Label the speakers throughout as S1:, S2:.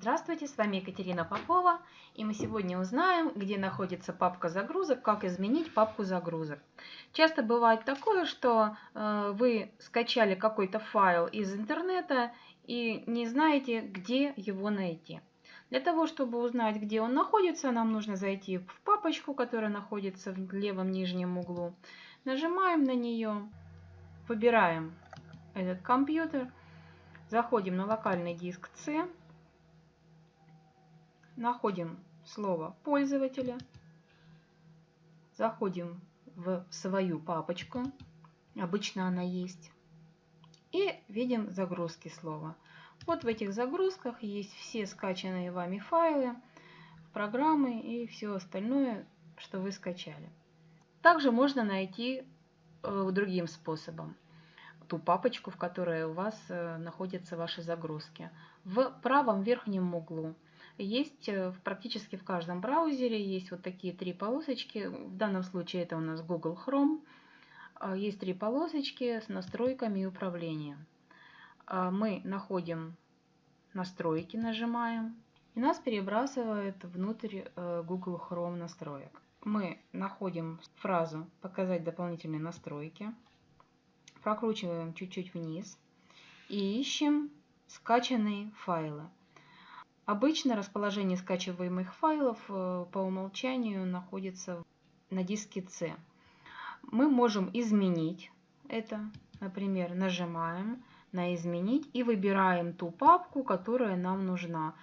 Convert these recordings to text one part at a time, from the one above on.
S1: Здравствуйте, с вами Екатерина Попова, и мы сегодня узнаем, где находится папка загрузок, как изменить папку загрузок. Часто бывает такое, что э, вы скачали какой-то файл из интернета и не знаете, где его найти. Для того, чтобы узнать, где он находится, нам нужно зайти в папочку, которая находится в левом нижнем углу. Нажимаем на нее, выбираем этот компьютер, заходим на локальный диск C, находим слово пользователя, заходим в свою папочку, обычно она есть, и видим загрузки слова. Вот в этих загрузках есть все скачанные вами файлы, программы и все остальное, что вы скачали. Также можно найти э, другим способом ту папочку, в которой у вас э, находятся ваши загрузки. В правом верхнем углу есть э, практически в каждом браузере есть вот такие три полосочки. В данном случае это у нас Google Chrome. А, есть три полосочки с настройками и управлением. А, мы находим настройки, нажимаем, и нас перебрасывает внутрь э, Google Chrome настроек. Мы находим фразу «Показать дополнительные настройки», прокручиваем чуть-чуть вниз и ищем скачанные файлы. Обычно расположение скачиваемых файлов э, по умолчанию находится на диске C. Мы можем изменить это. Например, нажимаем на «Изменить» и выбираем ту папку, которая нам нужна.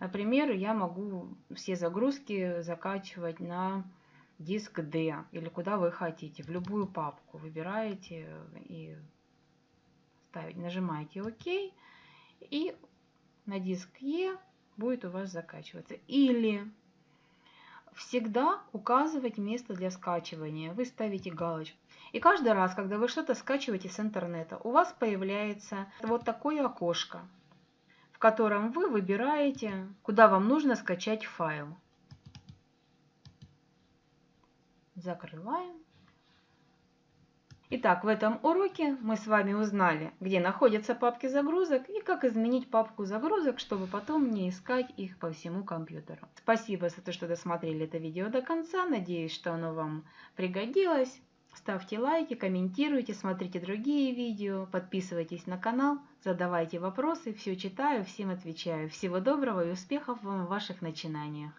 S1: Например, я могу все загрузки закачивать на диск D или куда вы хотите, в любую папку. Выбираете и ставите, нажимаете ОК и на диск E будет у вас закачиваться. Или всегда указывать место для скачивания. Вы ставите галочку. И каждый раз, когда вы что-то скачиваете с интернета, у вас появляется вот такое окошко, в котором вы выбираете, куда вам нужно скачать файл. Закрываем. Итак, в этом уроке мы с вами узнали, где находятся папки загрузок и как изменить папку загрузок, чтобы потом не искать их по всему компьютеру. Спасибо за то, что досмотрели это видео до конца. Надеюсь, что оно вам пригодилось. Ставьте лайки, комментируйте, смотрите другие видео, подписывайтесь на канал, задавайте вопросы. Все читаю, всем отвечаю. Всего доброго и успехов вам в ваших начинаниях.